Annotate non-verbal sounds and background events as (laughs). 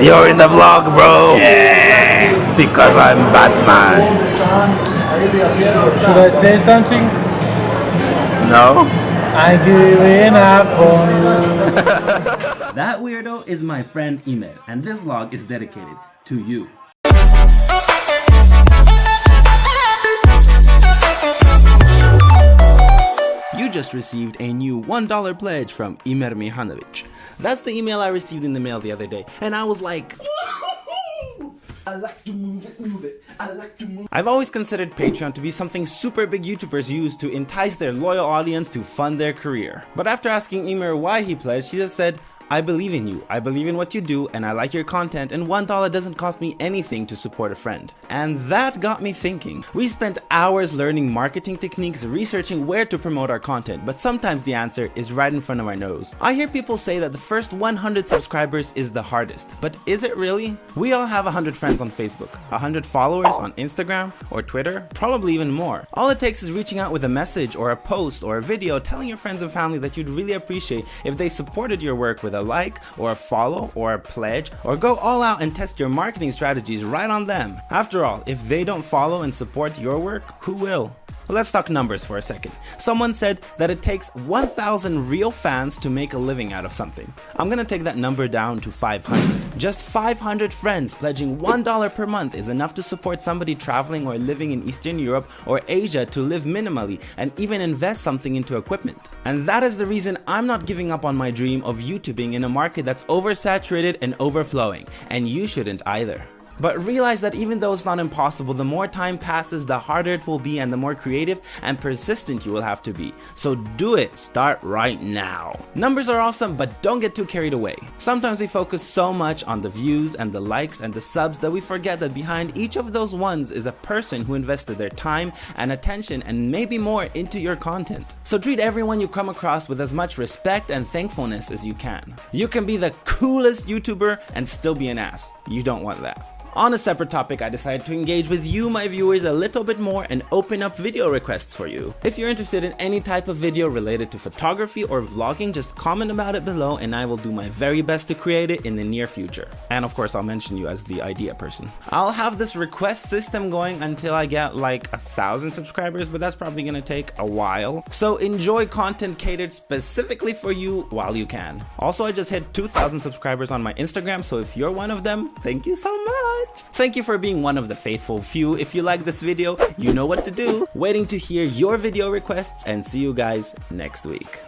You're in the vlog, bro. Yeah. Because I'm Batman. Should I say something? No. I'm giving up on you. (laughs) That weirdo is my friend Email, and this vlog is dedicated to you. Just received a new $1 pledge from Imer Mihanovic. That's the email I received in the mail the other day, and I was like, I like to move it, move it. I like to move. I've always considered Patreon to be something super big YouTubers use to entice their loyal audience to fund their career. But after asking Emer why he pledged, she just said, I believe in you, I believe in what you do, and I like your content, and $1 doesn't cost me anything to support a friend. And that got me thinking. We spent hours learning marketing techniques, researching where to promote our content, but sometimes the answer is right in front of our nose. I hear people say that the first 100 subscribers is the hardest, but is it really? We all have 100 friends on Facebook, 100 followers on Instagram or Twitter, probably even more. All it takes is reaching out with a message or a post or a video telling your friends and family that you'd really appreciate if they supported your work with a like or a follow or a pledge or go all out and test your marketing strategies right on them. After all, if they don't follow and support your work, who will? Let's talk numbers for a second. Someone said that it takes 1,000 real fans to make a living out of something. I'm gonna take that number down to 500. Just 500 friends pledging $1 per month is enough to support somebody traveling or living in Eastern Europe or Asia to live minimally and even invest something into equipment. And that is the reason I'm not giving up on my dream of YouTubing in a market that's oversaturated and overflowing, and you shouldn't either. But realize that even though it's not impossible, the more time passes, the harder it will be and the more creative and persistent you will have to be. So do it, start right now. Numbers are awesome, but don't get too carried away. Sometimes we focus so much on the views and the likes and the subs that we forget that behind each of those ones is a person who invested their time and attention and maybe more into your content. So treat everyone you come across with as much respect and thankfulness as you can. You can be the coolest YouTuber and still be an ass. You don't want that. On a separate topic, I decided to engage with you, my viewers, a little bit more and open up video requests for you. If you're interested in any type of video related to photography or vlogging, just comment about it below and I will do my very best to create it in the near future. And of course, I'll mention you as the idea person. I'll have this request system going until I get like a thousand subscribers, but that's probably gonna take a while. So enjoy content catered specifically for you while you can. Also, I just hit 2,000 subscribers on my Instagram, so if you're one of them, thank you so much. Thank you for being one of the faithful few. If you like this video, you know what to do. Waiting to hear your video requests and see you guys next week.